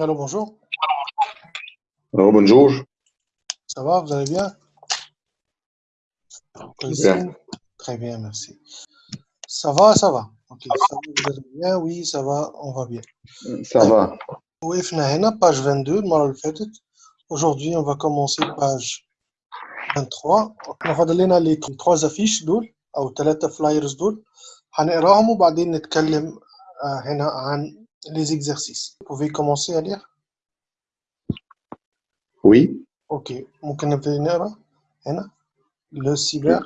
Allô, bonjour. Alors, bonjour. Ça va, vous allez bien Bien. Très bien, merci. Ça va, ça va. Ok, ça va, vous allez bien Oui, ça va, on va bien. Ça va. وقفنا هنا page 22 المرة اللي فاتت. Aujourd'hui, on va commencer page 23. احنا فاضل لنا لي 3 affiches دول أو ثلاثة flyers دول. هنقراهم وبعدين نتكلم آه، هنا عن les exercices. Vous pouvez commencer à lire Oui. Ok, ممكن نبتدي نقرا هنا le cyber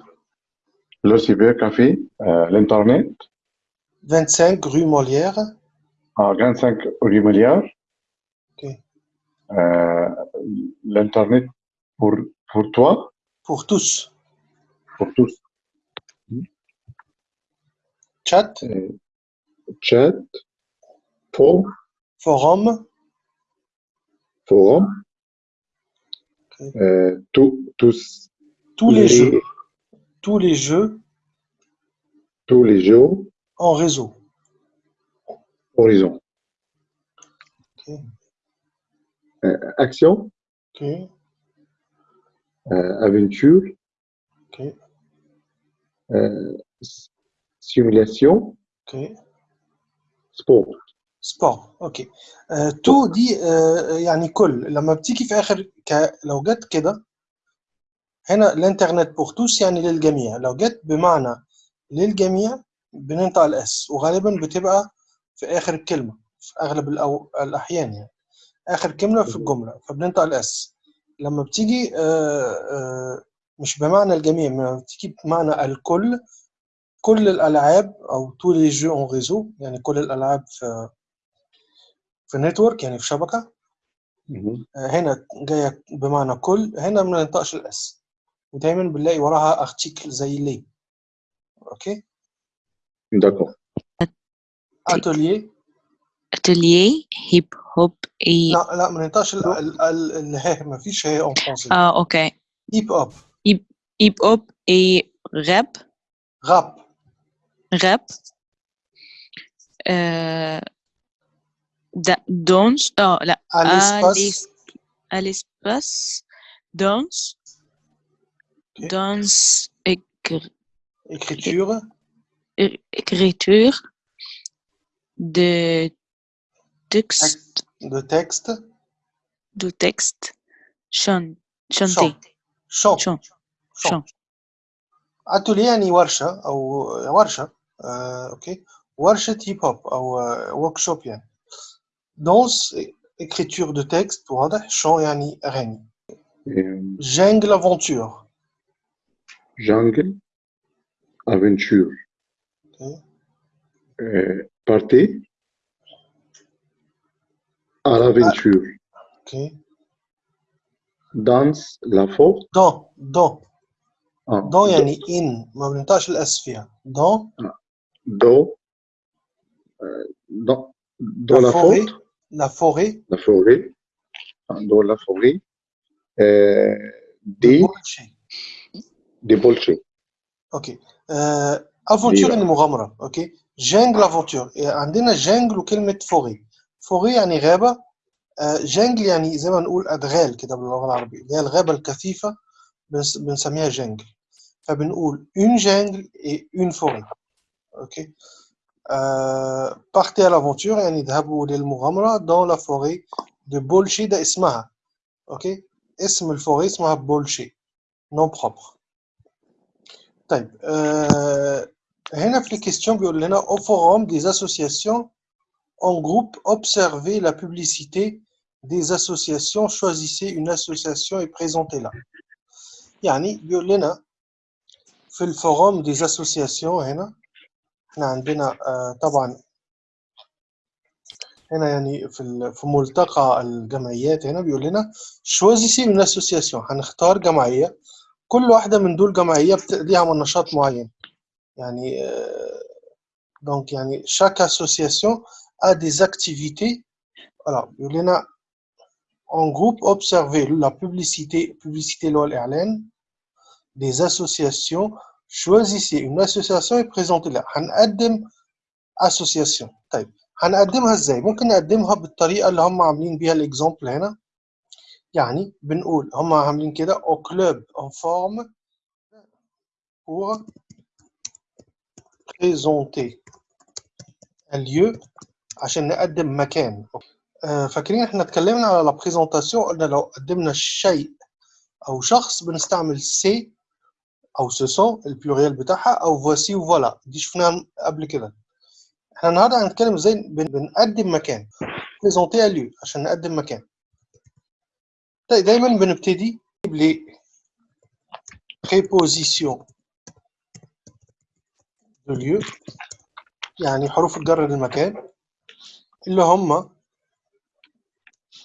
Le cybercafé, euh, l'Internet, 25 rue Molière. à 25 rue Molière. Ok. Euh, L'Internet pour, pour toi, Pour tous. pour tous. Chat, Euh, chat, For, forum, forum, euh, tout- tous, tous les, jeux. Tous les jeux. Tous les jours, en réseau. horizon. Ok. Euh, action, euh, aventure, simulation, sport. سبور أوكي آه، تو دي آه، يعني كل لما بتيجي في آخر ك... لو جت كده هنا الإنترنت بور توس يعني للجميع. لو جت بمعنى للجميع بننطق الاس وغالبا بتبقى في آخر الكلمة في أغلب الأو... الأحيان يعني. آخر كلمة في الجملة فبننطق الاس لما بتيجي آه، آه، مش بمعنى الجميع لما بتيجي بمعنى الكل كل الألعاب أو تو لي جو اون ريزو يعني كل الألعاب في في نتورك يعني في شبكة. آه، هنا جاية بمعنى كل. هنا ما ننطقش الاس ودايما بنلاقي وراها ارتيكل زي لي أوكي؟ داكو اتوليه اتوليه هيب هوب اي لا لا ما ننطقش ال ال ال ال ما فيش هي اون فرونسي آه أوكي. هيب اب هيب هيب اب اي غاب غاب غاب آه danse oh là à l'espace l'es- à l'espace danse Ok. danse écr- écriture é- écriture de texte de texte de texte chan- chant chanter chant chant chant chant اتوليه يعني ورشه او ورشه آه، اوكي ورشه هيب هوب او ورك شوب يعني دونس écriture de texte واضح شون يعني اغاني Euh, جانج لافونتور jungle, aventure, اوكي euh, partez à l'aventure, اوكي danse la forte, دون دون ah, دون يعني ان ما بننطقش الاس فيها دون dans, euh, dans, dans La la, forêt. forêt, لا فوري la forêt, ah, dans la forêt, euh, des, بولشي des bolchers. اوكي آه، افونتور ليه يعني مغامره اوكي جانج لافونتور عندنا جانجل وكلمه فوري فوري يعني غابه آه، جانجل يعني زي ما نقول ادغال كده باللغه العربيه اللي هي الغابه الكثيفه بنس- بنسميها جانجل فبنقول une jungle et une forêt اوكي آه partez à l'aventure يعني اذهبوا للمغامره dans la forêt de بولشي ده اسمها اوكي اسم الفوري اسمها بولشي نون بروبر طيب آه هنا في الكيستيون بيقول لنا au forum des associations en groupe observez la publicité des associations choisissez une association et présentez-la يعني بيقول لنا في الفوروم des associations هنا إحنا عندنا آه طبعا هنا يعني في في ملتقى الجمعيات هنا بيقول لنا choisissez une association هنختار جمعية كل واحدة من دول جمعية بت- ليها نشاط معين. يعني دونك يعني chaque association a des activités. Voilà بيقول لنا en groupe observer la publicité publicité اللي هو الإعلان des associations choisissez une association et présentez-la. هنقدم association. طيب هنقدمها إزاي؟ ممكن نقدمها بالطريقة اللي هم عاملين بيها الاكزامبل هنا. يعني بنقول هم عاملين كده au club en forme pour présenter un lieu عشان نقدم مكان. آه، فاكرين إحنا اتكلمنا على لا بريزونطاسيون قلنا لو قدمنا شيء أو شخص بنستعمل سي أو سو البلوريال بتاعها أو فواسي وفوالا دي شفناها قبل كده. إحنا النهارده هنتكلم إزاي بن- بنقدم مكان. بريزونتي ليو عشان نقدم مكان. طيب دايما بنبتدي ب préposition de lieu يعني حروف الجر للمكان. اللي هم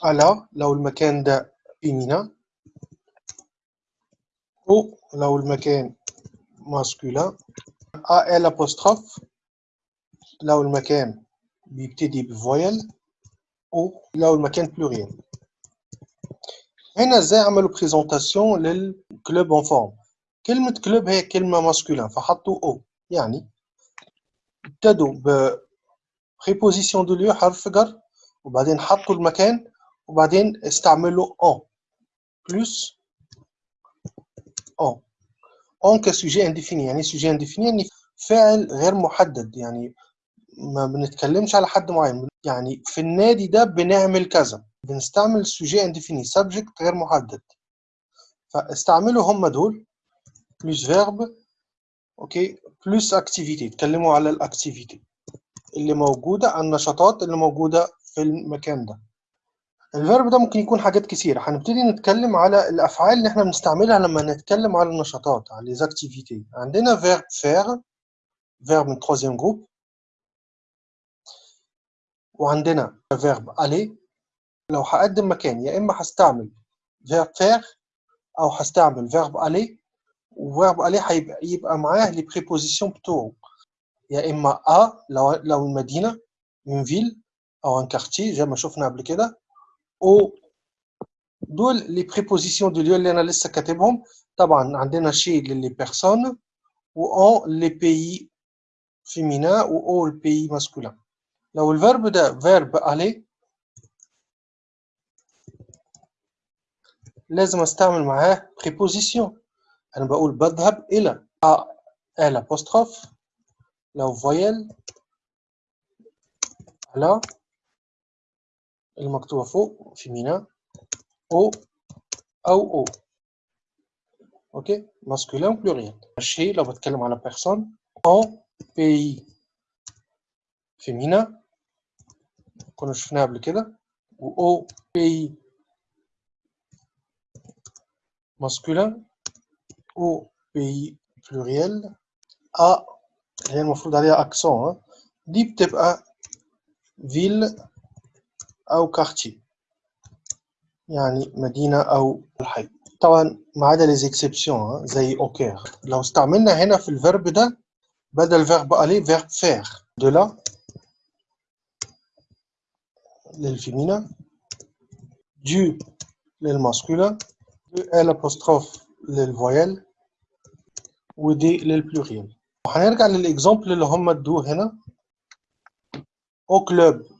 على لو المكان ده féminin او لو المكان masculin a l apostrophe لو المكان بيبتدي بفويل او لو المكان بلوريال هنا ازاي عملوا بريزونتاسيون للكلوب اون فورم كلمة كلوب هي كلمة ماسكولين فحطوا او يعني ابتدوا ب préposition de lieu حرف جر وبعدين حطوا المكان وبعدين استعملوا en plus En en كسوجي انديفيني يعني سوجي انديفيني يعني فاعل غير محدد يعني ما بنتكلمش على حد معين. يعني في النادي ده بنعمل كذا بنستعمل سوجي انديفيني subject غير محدد. فاستعملوا هم دول plus verbe أوكي plus activité اتكلموا على الاكتيفيتي اللي موجودة النشاطات اللي موجودة في المكان ده. الفيرب ده ممكن يكون حاجات كتيرة. هنبتدي نتكلم على الأفعال اللي إحنا بنستعملها لما نتكلم على النشاطات على les activités. عندنا verb faire verb من troisième groupe. وعندنا verb aller. لو هقدم مكان يا إما هستعمل verb faire أو هستعمل verb aller. وverb aller هيبقى يبقى معاه les prépositions بتوعه يا إما à لو لو المدينة une ville أو un quartier زي ما شفنا قبل كده. او دول لي بريبوزيسيون دو ليو اللي انا لسه كاتبهم طبعا عندنا شي للي بيرسون و اون لي بيي فيمينا و او البيي ماسكولين لو الفيرب ده فيرب الي لازم استعمل معاه بريبوزيسيون انا بقول بذهب الى ا ال apostrophe لو فويل على المكتوبة فوق فيمينا او او او اوكي ماسكولين بلوريال الشيء لو بتكلم على بيرسون ان بي فيمينا كنا شفناها قبل كده و او بي ماسكولين او بي بلوريال ا هي المفروض عليها اكسون دي بتبقى فيل أو كارتي. يعني مدينة أو الحي. طبعا ما عدا لي زيكسيبسيون زي أوكير. لو استعملنا هنا في الفيرب ده بدل فيرب aller فيرب faire. De là للفيمينا du للماسكولين ال apostrophe للفويل ودي للبلوريال وهنرجع للاكزامبل اللي هم ادوه هنا. au club.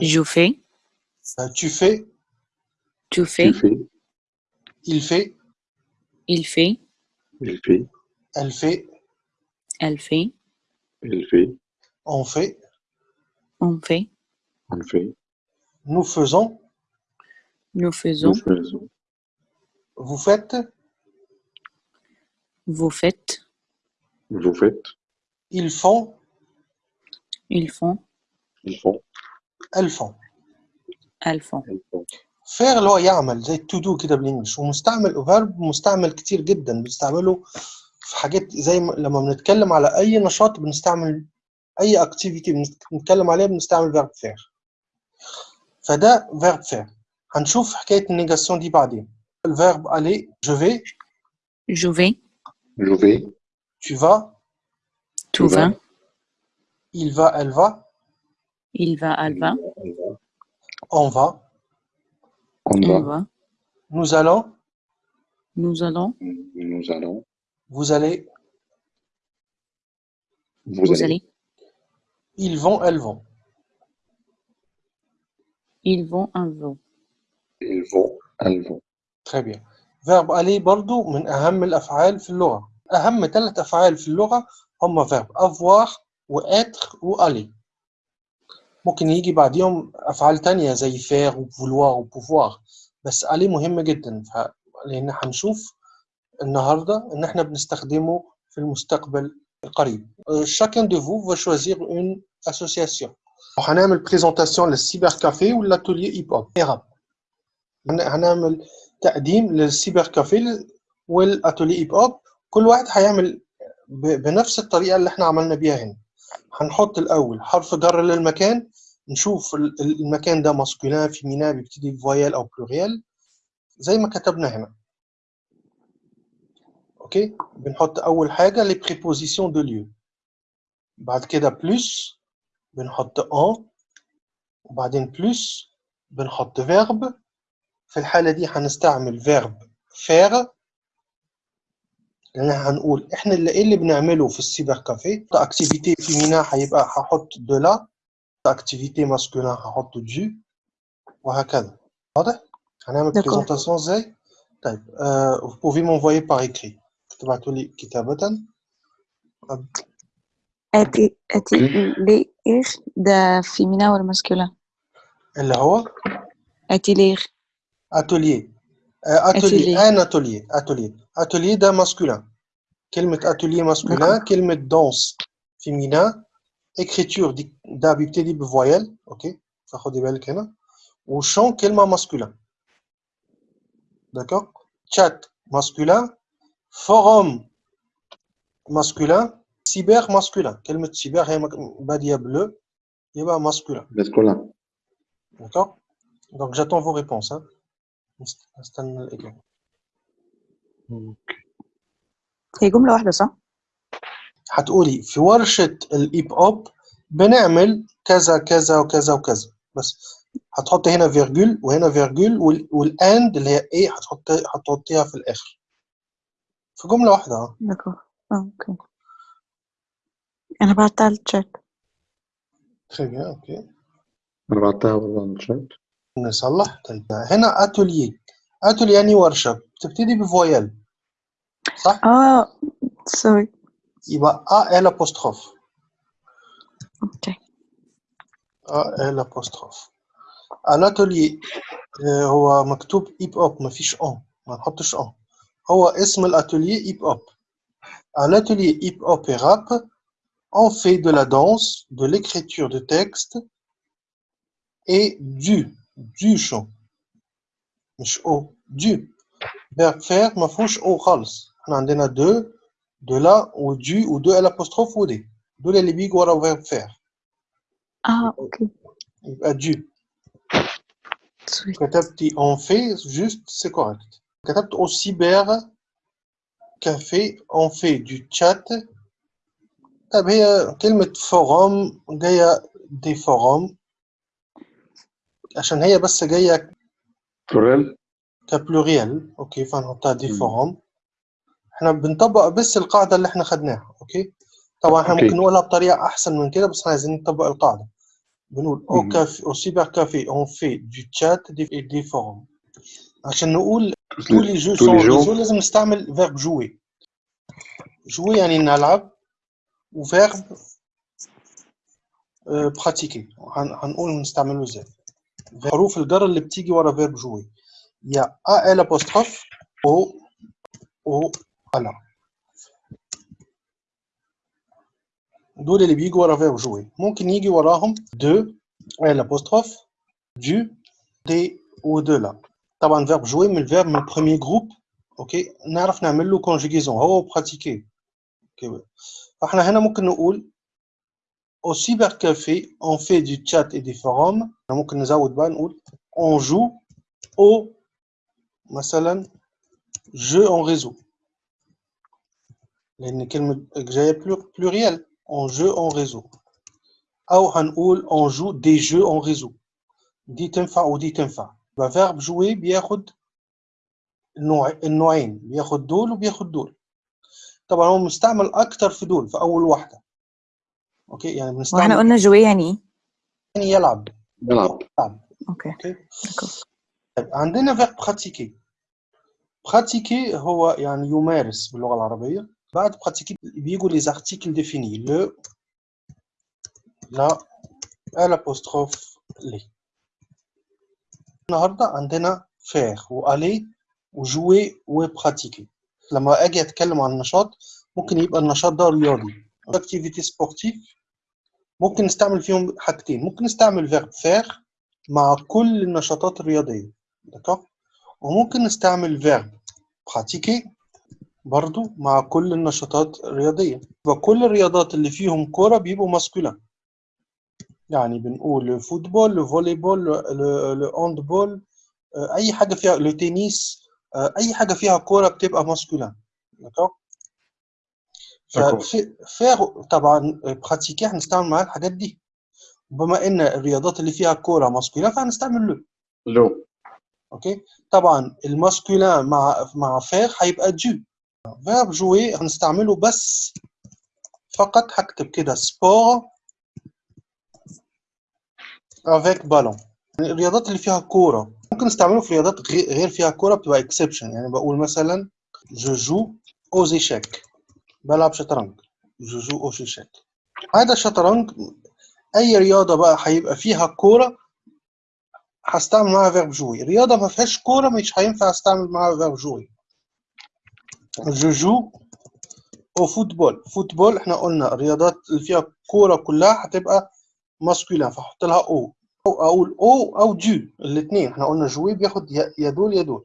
Je fais, tu fais. Tu tu fais, fais, il fait. Il fait, il fait, elle fait. Elle fait, elle fait, on fait. On fait, on fait, nous faisons. Nous faisons, nous faisons, vous faites. Vous faites, vous faites, ils font. Ils font, ils font, elles font. فير اللي هو يعمل زي تو دو كده بالإنجلش ومستعمل فيرب مستعمل كتير جدا بنستعمله في حاجات زي ما لما بنتكلم على أي نشاط بنستعمل أي اكتيفيتي بنتكلم عليها بنستعمل فيرب فير فده فيرب فير هنشوف حكاية النيجاسيون دي بعدين الفيرب aller je vais Je vais. Je vais. tu vas Tu vas. vas. il va elle va Il va. Elle va. Elle va. on va On On va. va. nous allons Nous allons. Nous allons. vous allez Vous, Vous allez. allez. ils vont elles vont Ils vont. Elles vont. Ils vont. Elles vont. très bien فيرب aller برضو من أهم الأفعال في اللغة أهم ثلاث أفعال في اللغة هم فيرب avoir و être و aller ممكن يجي بعديهم أفعال تانية زي faire و vouloir و pouvoir بس aller مهم جدا. ف... لأن هنشوف النهاردة إن إحنا بنستخدمه في المستقبل القريب. Euh, chacun de vous va choisir une association. وهنعمل بريزونتاسيون للسيبر كافيه والاتوليه هيب هوب هن- هنعمل تقديم للسيبر كافيه والاتوليه هيب هوب كل واحد هيعمل بنفس الطريقة اللي إحنا عملنا بيها هنا. هنحط الأول حرف جر للمكان نشوف ال- ال- المكان ده ماسكولين فيمينا بيبتدي بفويال أو بلوريال. زي ما كتبنا هنا. أوكي؟ بنحط أول حاجة لي بريبوزيسيون دو ليو بعد كده بلس بنحط ان وبعدين بلس بنحط فيرب في الحالة دي هنستعمل فيرب فير لأن هنقول إحنا اللي إيه اللي بنعمله في السيبر كافيه أكتيفيتي فيمينا هيبقى هحط دو لا أكتيفيتي ماسكولين هحط دو وهكذا واضح؟ هنعمل D'accord. بريزونتاسيون إزاي؟ طيب euh, vous pouvez m'envoyer par écrit تبعتوا لي كتابة أتي أتي لي إيش ده فيمينا ولا ماسكولا اللي هو أتيلير atelier آه، atelier Atelier. un atelier atelier atelier ده masculin كلمة atelier masculin كلمة danse féminin écriture دي ده بيبتدي بفويل اوكي فخدي بالك هنا وشون كلمة masculin d'accord chat masculin forum masculin cyber masculin كلمة cyber هي مك- بادية بلو يبقى masculin Masculin. d'accord donc j'attends vos réponses hein. نست- نستنى الإجابة. هي جملة واحدة صح؟ هتقولي في ورشة الهيب هوب بنعمل كذا كذا وكذا وكذا. بس هتحط هنا فيرجول وهنا فيرجول وال- والأند اللي هي إيه هتحط هتحطيها في الآخر. في جملة واحدة آه. أوكي. أنا بعتها bien أوكي. أنا بعتها والله على الشات. نصلح طيب هنا اتوليي اتوليي يعني ورشة بتبتدي بفويل صح؟ اه سوري يبقى ا ال apostrophe اوكي ا ال apostrophe الاتوليي آه، هو مكتوب هيب هوب مفيش ان ما نحطش ان هو اسم الاتوليي هيب هوب À l'atelier hip-hop et rap, on fait de la danse, de l'écriture de texte et du, du chant. مش او du. Verbe faire ما فيهوش او خالص. احنا عندنا de, de la و du و de الapostrophe و دي. دول اللي بيجوا ورا verbe faire. اه اوكي يبقى du. سوري كتبتي on fait juste c'est correct. كتبت au cyber café on fait du chat. طيب هي كلمة فوروم جاية دي فوروم عشان هي بس جاية بلوريال. كبلوريال أوكي فنحطها دي مم. فوروم إحنا بنطبق بس القاعدة اللي إحنا خدناها أوكي طبعا إحنا. ممكن نقولها بطريقة أحسن من كده بس إحنا عايزين نطبق القاعدة بنقول أو. كافي أو سيبر كافي اون في دو تشات دي دي فوروم عشان نقول tous les jeux tous sont les jours. réseaux لازم نستعمل verbe jouer jouer يعني نلعب وفيرب براتيكي هنقول نستعمله إزاي حروف الجر اللي بتيجي ورا فيرب جوي يا أ ال apostrophe أو أو ألا. دول اللي بيجوا ورا فيرب جوي ممكن يجي وراهم دو ال apostrophe دو دي و دو لا. طبعا فيرب جوي من الفيرب من البروميير جروب أوكي نعرف نعمل له كونجيجيزون هو براتيكي أوكي فاحنا هنا ممكن نقول au cybercafé on fait du chat et des forums ممكن نزود بقى نقول on joue au مثلا jeu en réseau لان كلمه جايه pluriel on jeu en réseau او هنقول on joue des jeux en réseau دي تنفع ودي تنفع يبقى verb jouer بياخد النوع النوعين بياخد دول وبياخد دول طبعا هو مستعمل اكتر في دول في اول واحده أوكي يعني وإحنا بنستعمل قلنا جوي يعني إيه؟ يعني يلعب. يلعب. يلعب. أوكي. أوكي. طيب عندنا verb pratiquer pratiquer هو يعني يمارس باللغة العربية. بعد pratiquer بيجوا les articles définis le la l'apostrophe les النهارده عندنا faire وaller وجوي وبراتيكي لما أجي أتكلم عن النشاط ممكن يبقى النشاط ده رياضي. اكتيفيتي سبورتيف ممكن نستعمل فيهم حاجتين. ممكن نستعمل فيرب فير مع كل النشاطات الرياضية دكا وممكن نستعمل فيرب براتيكي برضو مع كل النشاطات الرياضية. وكل الرياضات اللي فيهم كورة بيبقوا ماسكولين يعني بنقول الفوتبول الفولي بول الهاند بول أي حاجة فيها لو تنس أي حاجة فيها كورة بتبقى دكا D'accord. فير طبعا براتيكي هنستعمل معاه الحاجات دي. بما إن الرياضات اللي فيها كورة ماسكولين فهنستعمل لو لو. أوكي؟ طبعا الماسكولين مع مع فير هيبقى جو فيرب جوي هنستعمله بس فقط هكتب كده سبور افيك بالون الرياضات اللي فيها كورة. ممكن نستعمله في رياضات غي- غير فيها كورة بتبقى اكسبشن يعني بقول مثلا جو جو أو زيشاك بلعب شطرنج. جو جو أو زيشاك هذا الشطرنج أي رياضة بقى هيبقى فيها كورة هستعمل معاها فيرب جوي رياضة ما فيهاش كورة مش هينفع أستعمل معاها فيرب جوي جو جو أو فوتبول. فوتبول إحنا قلنا الرياضات اللي فيها كورة كلها هتبقى ماسكولين فاحط لها أو. أو أقول أو أو جو الاثنين إحنا قلنا جوي بياخد يا يا دول يا دول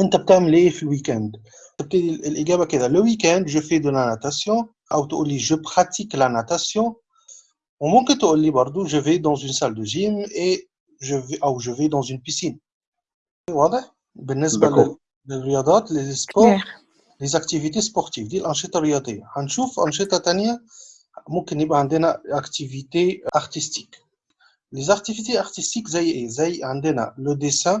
انت بتعمل ايه في الويكند تبتدي ال- الاجابه كده le weekend je fais de la natation او تقول لي je pratique la natation وممكن تقول لي برضو je vais dans une salle de gym et je vais او je vais dans une piscine واضح بالنسبه D'accord. لل- للرياضات للسبور clair. les activités sportives دي الأنشطة الرياضية هنشوف أنشطة تانية ممكن يبقى عندنا activité artistique les activités artistiques زي إيه؟ زي عندنا le dessin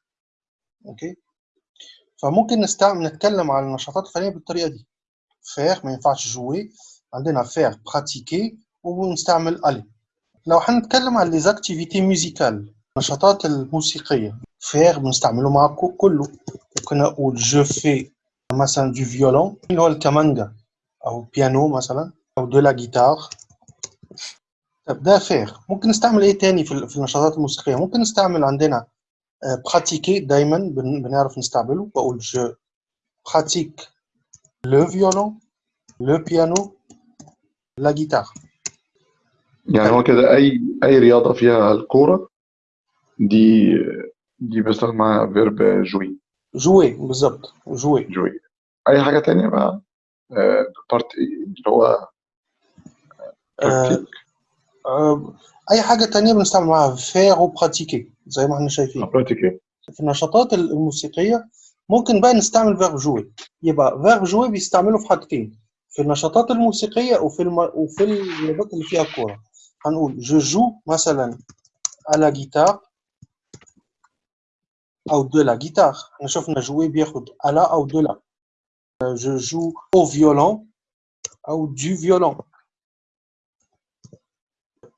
أوكي؟ فممكن نستعمل نتكلم على النشاطات الفنية بالطريقة دي. فير ما ينفعش جوي عندنا فير براتيكي ونستعمل الي لو هنتكلم على ليزاكتيفيتي ميوزيكال النشاطات الموسيقية. فير بنستعمله مع كله. ممكن نقول جو في مثلا دو فيولون اللي هو الكمانجا أو بيانو مثلا أو دو لا جيتار طب ده فير ممكن نستعمل إيه تاني في النشاطات الموسيقية؟ ممكن نستعمل عندنا براتيكي دايما بن- بنعرف نستعمله. بقول جو براتيك لو فيولون لو بيانو لا جيتار يعني هو كده أي أي رياضة فيها الكورة دي دي بستخدم معاها فيرب جوي جوي بالظبط جوي جوي أي حاجة تانية بقى؟ بارت اللي هو آه، أي حاجة تانية بنستعمل معاها؟ فير وبراتيكي زي ما إحنا شايفين. براتيك في النشاطات الموسيقية ممكن بقى نستعمل فيرب جوي يبقى فيرب جوي بيستعمله في حاجتين في النشاطات الموسيقية وفي الم... وفي الرياضات اللي فيها كوره هنقول جو جو مثلا على جيتار أو de la guitare. إحنا شفنا jouer بياخد على أو la. Euh, je joue au violon أو du violon.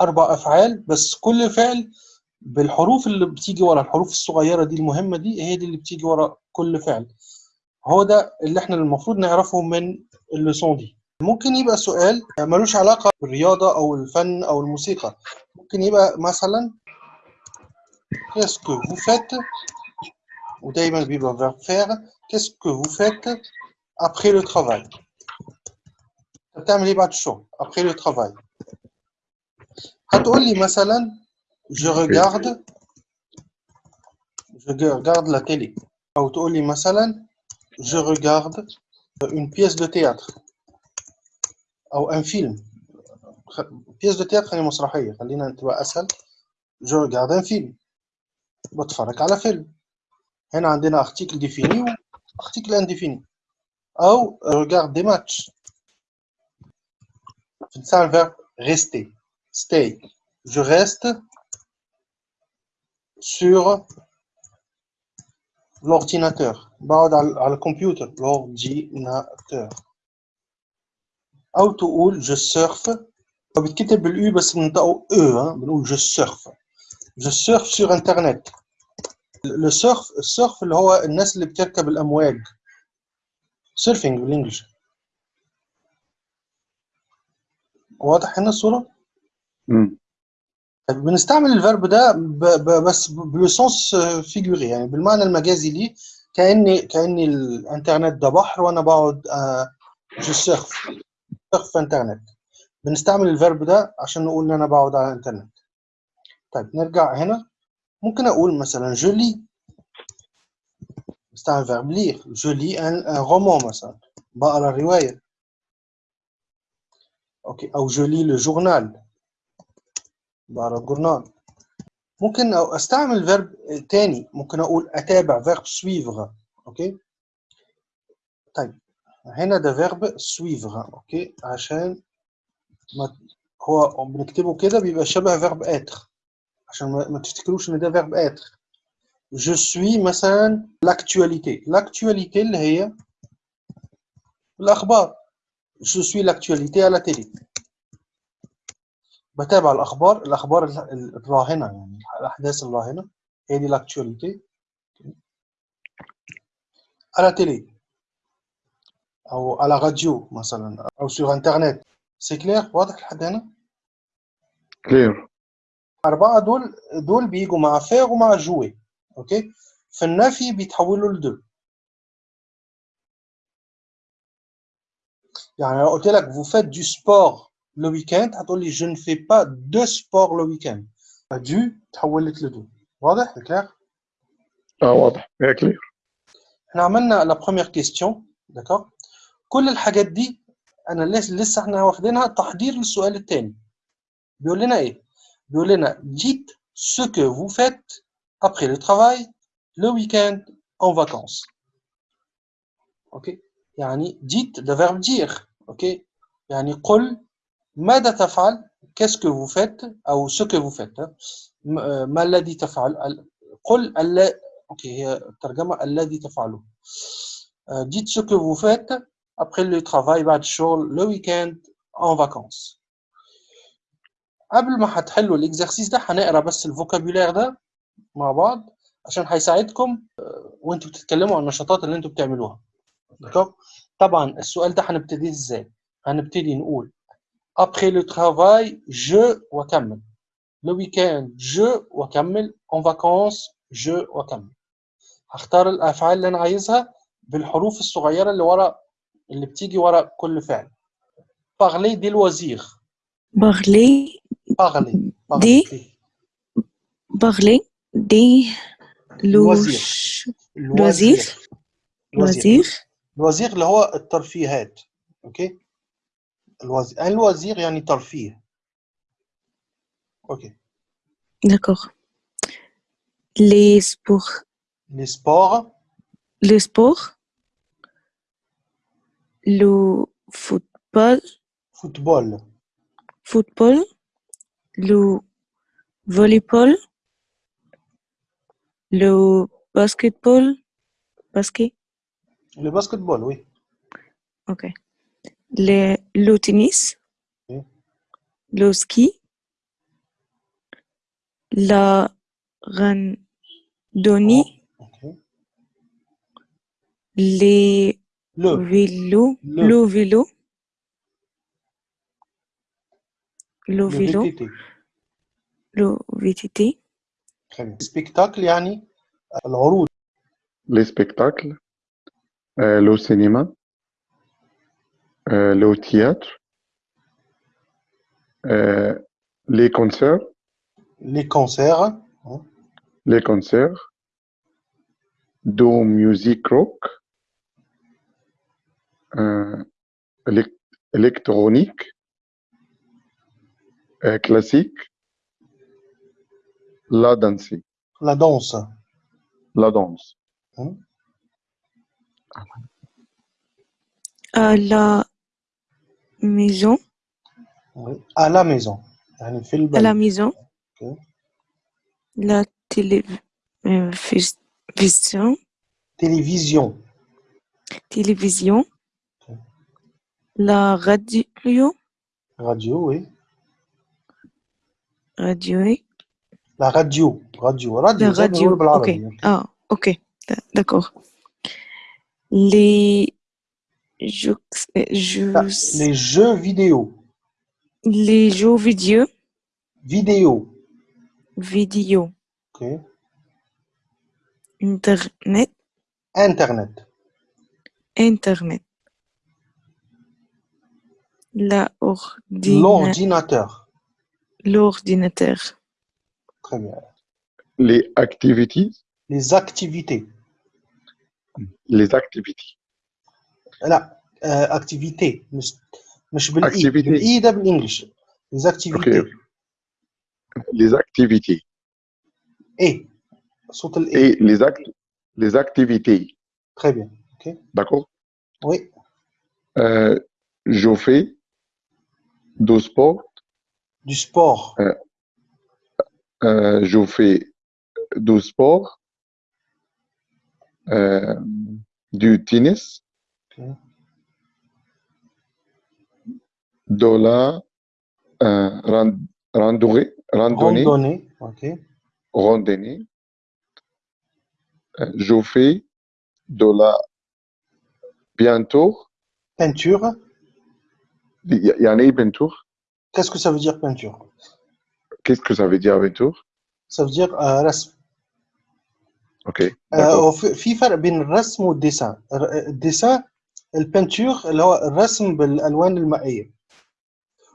أربع أفعال بس كل فعل بالحروف اللي بتيجي ورا الحروف الصغيرة دي المهمة دي هي دي اللي بتيجي ورا كل فعل. هو ده اللي إحنا المفروض نعرفه من اللسون دي. ممكن يبقى سؤال ملوش علاقة بالرياضة أو الفن أو الموسيقى. ممكن يبقى مثلا que vous faites ودايما بيبقى verbe faire qu'est-ce que vous faites après le travail بتعمل إيه بعد الشغل؟ après le travail. هتقول لي مثلا je regarde je regarde la télé او تقول لي مثلا je regarde une pièce de théâtre او un film خ- pièce de théâtre خلينا مسرحيه خلينا تبقى اسهل je regarde un film بتفرج على فيلم هنا عندنا article défini و article indéfini او regarde des matchs بنستعمل verbe rester stay je reste sur l'ordinateur بقعد على على الكمبيوتر l'ordinateur او تقول je surfe هو بيتكتب بالاو بس بننطقه او ها بنقول je surfe je surfe sur internet le surf السيرف اللي هو الناس اللي بتركب الامواج سيرفنج بالانجلش واضح هنا الصوره طيب بنستعمل الفيرب ده ب... ب... بس بلوسونس فيجوري. يعني بالمعنى المجازي ليه كاني كأني الإنترنت ده بحر وأنا بقعد آه، سيرف سيرف إنترنت. بنستعمل الفيرب ده عشان نقول إن أنا بقعد على الإنترنت. طيب نرجع هنا. ممكن أقول مثلا جو لي بستعمل فيرب لي ان ان رومان مثلا. بقرأ الروايه أوكي أو جو لي لو جورنال بقرا الجورنال. ممكن أستعمل فيرب تاني ممكن أقول أتابع فيرب سويفغ أوكي؟ طيب هنا ده فيرب سويفغ أوكي؟ عشان ما هو بنكتبه كده بيبقى شبه فيرب اتر عشان ما تفتكروش إن ده فيرب اتر جو سوي مثلا لاكتواليتي لاكتواليتي اللي هي الأخبار. جو سوي لاكتواليتي على تيلي بتابع الأخبار الأخبار ال- ال- الراهنة يعني الأحداث الراهنة هي دي لاكتواليتي على تيلي أو على راديو مثلا أو سور انترنت سي كلير واضح لحد هنا؟ كلير أربعة دول دول بيجوا مع فير ومع جوي أوكي؟ في النفي بيتحولوا لدو يعني لو قلت لك vous faites du sport. le week-end هتقول لي je ne fais pas de sport le week-end دو تحولت لدو واضح كلير اه واضح هي كلير احنا عملنا لا بروميير كيستيون داكور كل الحاجات دي انا لسه لسه احنا واخدينها تحضير للسؤال الثاني بيقول لنا ايه بيقول لنا dites ce que vous faites après le travail le week-end en vacances اوكي يعني dites ده verbe dire اوكي يعني قل ماذا تفعل؟ Que vous faites أو ce ها؟ م- آه، ما الذي تفعل؟ قل الل... أوكي هي الترجمة الذي تفعله. آه، dites ce vous faites après le travail بعد الشغل le week-end en vacances. قبل ما هتحلوا الاكزرسيس ده هنقرا بس الفوكابولير ده مع بعض عشان هيساعدكم آه، وانتوا بتتكلموا عن النشاطات اللي أنتوا بتعملوها. طبعا السؤال ده هنبتدي إزاي؟ هنبتدي نقول après le travail je واكمل le week-end je واكمل en vacances je واكمل هختار الأفعال اللي أنا عايزها بالحروف الصغيرة اللي ورا اللي بتيجي ورا كل فعل. Parler des loisirs. Parler, parler. Des- parler parler des Loisirs. lois- لوزير لوزير الوزير اللي هو الترفيهات. اوكي الوزير الوزير يعني ترفيه اوكي d'accord les sports لي سبور le sport le football فوتبول football le volleyball le basketball basket لو باسكتبول وي ok le, le tennis, mmh. le ski, la randonnée, oh, okay. les le. vélo, le. le. vélo, le, vélo, le VTT. Très. Spectacle, yani, euh, les spectacles, euh, le cinéma. Euh, le théâtre, euh, les concerts. Les concerts. Hein. Les concerts. Do music rock. Euh, électronique. classique. La danse. La danse. La danse. Hein maison oui. à la maison يعني في à البلد la maison Ok. la télévision télévision télévision Ok. la radio radio oui radio la radio radio راديو la زي ما radio بنقول ok بالعربي ah ok D- d'accord les لا، les jeux vidéo. Les jeux vidéo. Vidéo. Vidéo. Ok. Internet. Internet. Internet. L'ordinateur. L'ordinateur. Très bien. Les activities, les activités. Les activities, لا آه activité مش مش بالاي Activité. بالاي ده بالانجلش les activités Ok. les activités ايه صوت الاي et les actes, les activités, très bien ok d'accord? oui Euh, je fais du sport, du sport euh, je fais du sport, euh, du tennis, ok de la euh, ran- randonnée, randonnée, randonnée ok randonnée. Euh, je fais de la bientôt, peinture il y, il y en a une peinture. qu'est-ce que ça veut dire peinture Qu'est-ce que ça veut dire peinture? ça veut dire آه رسم Ok, آه d'accord. وفي- في فرق بين الرسم والديسان الر- الديسان البنتور اللي هو الرسم بالالوان المائيه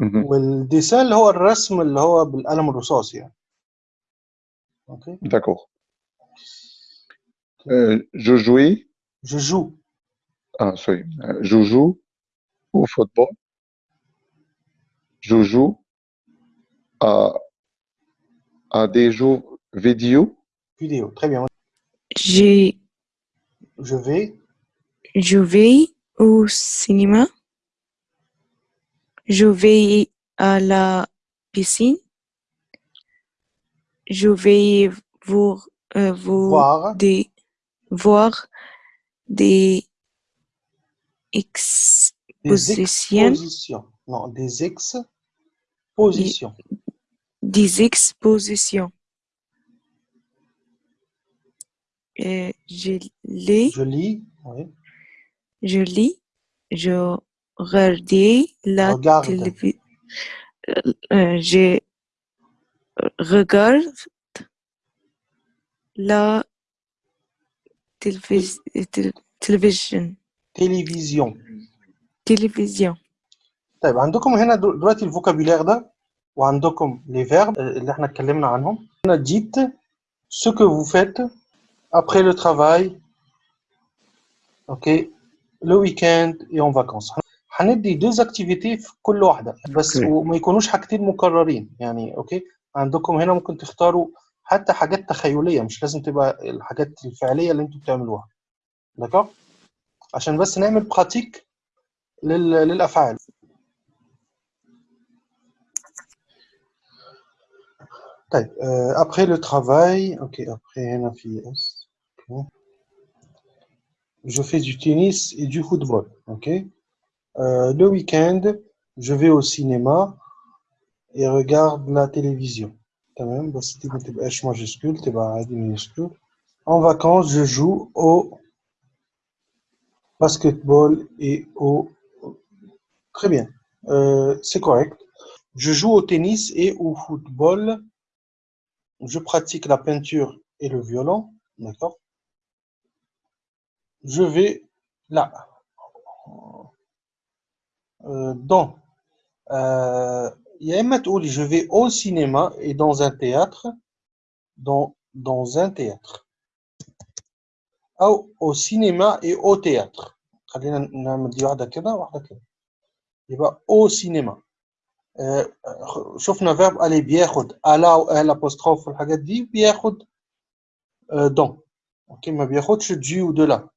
Mhm. والديسان اللي هو الرسم اللي هو بالقلم الرصاصي يعني اوكي D'accord. Euh, je jouais, je joue ah, sorry, Euh, je joue au football. Je joue à, à des jeux vidéo. vidéo très bien j'ai je vais Je vais au cinéma. Je vais à la piscine. Je vais voir, euh, vous voir des, voir des des expositions, expositions non des expositions des expositions. Euh, je lis, je lis oui je lis, je regardais la regarde télévision. je regarde la télévis- tél- télévision télévision télévision طيب عندكم هنا دل- دلوقتي الفوكابيلير ده وعندكم les verbes اللي احنا اتكلمنا عنهم هنا dites ce que vous faites après le travail ok لو ويكاند يوم فاكونس هندي دوز اكتيفيتي في كل واحدة. بس okay. وما يكونوش حاجتين مكررين. يعني أوكي عندكم هنا ممكن تختاروا حتى حاجات تخيلية مش لازم تبقى الحاجات الفعلية اللي أنتم بتعملوها. دكا عشان بس نعمل براتيك لل... للأفعال. طيب ابخي لو ترافاي أوكي ابخي هنا في اس أوكي je fais du tennis et du football. ok? Euh, le week-end, je vais au cinéma et regarde la télévision. Bah, en vacances, je joue au basketball et au... Très bien, euh, c'est correct. Je joue au tennis et au football. Je pratique la peinture et le violon, d'accord? je vais là euh, dans euh, يا إما تقولي je vais au cinéma et dans un théâtre dans dans un théâtre أو au cinéma et au théâtre خلينا نعمل دي واحدة كده واحدة كده يبقى au cinéma آه، شفنا فيرب ألي بياخد ألا أو أل apostrophe والحاجات دي بياخد آه، dans اوكي ما بياخدش دي ودو لا